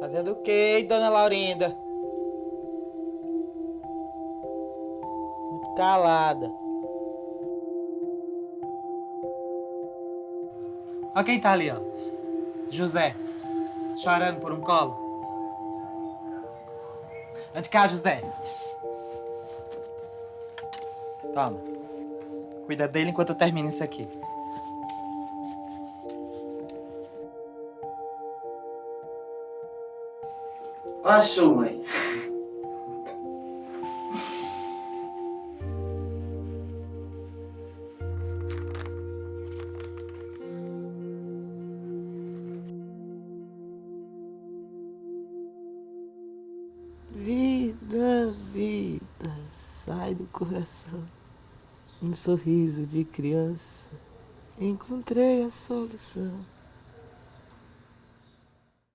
Fazendo o quê, dona Laurinda? Muito calada. Olha quem tá ali, ó. José. Chorando por um colo. Ande cá, José. Toma. Cuida dele enquanto eu termino isso aqui. Achou, mãe. Vida, vida, sai do coração. Um sorriso de criança, encontrei a solução.